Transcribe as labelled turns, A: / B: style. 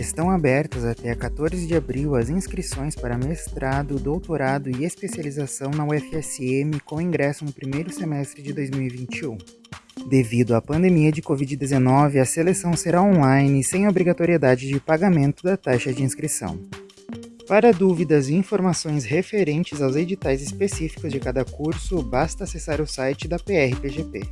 A: Estão abertas até 14 de abril as inscrições para mestrado, doutorado e especialização na UFSM com ingresso no primeiro semestre de 2021. Devido à pandemia de Covid-19, a seleção será online sem obrigatoriedade de pagamento da taxa de inscrição. Para dúvidas e informações referentes aos editais específicos de cada curso, basta acessar o site da PRPGP.